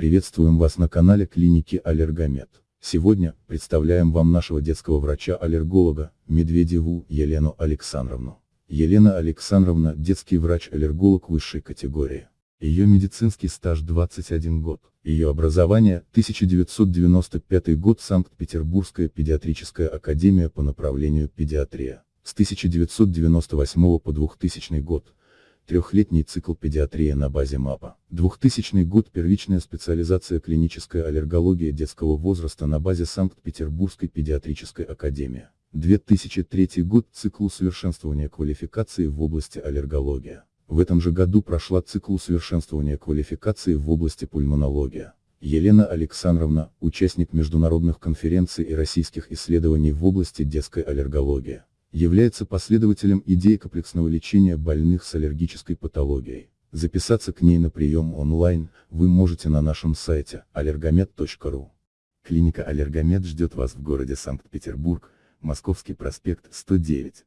Приветствуем вас на канале клиники Аллергомед. Сегодня, представляем вам нашего детского врача-аллерголога, Медведеву Елену Александровну. Елена Александровна – детский врач-аллерголог высшей категории. Ее медицинский стаж 21 год. Ее образование – 1995 год Санкт-Петербургская педиатрическая академия по направлению педиатрия. С 1998 по 2000 год трехлетний цикл педиатрия на базе МАПа. 2000 год первичная специализация клиническая аллергология детского возраста на базе Санкт-Петербургской педиатрической академии. 2003 год цикл усовершенствования квалификации в области аллергология. В этом же году прошла цикл усовершенствования квалификации в области пульмонология. Елена Александровна, участник международных конференций и российских исследований в области детской аллергологии является последователем идеи комплексного лечения больных с аллергической патологией. Записаться к ней на прием онлайн вы можете на нашем сайте allergomed.ru. Клиника Аллергомед ждет вас в городе Санкт-Петербург, Московский проспект 109.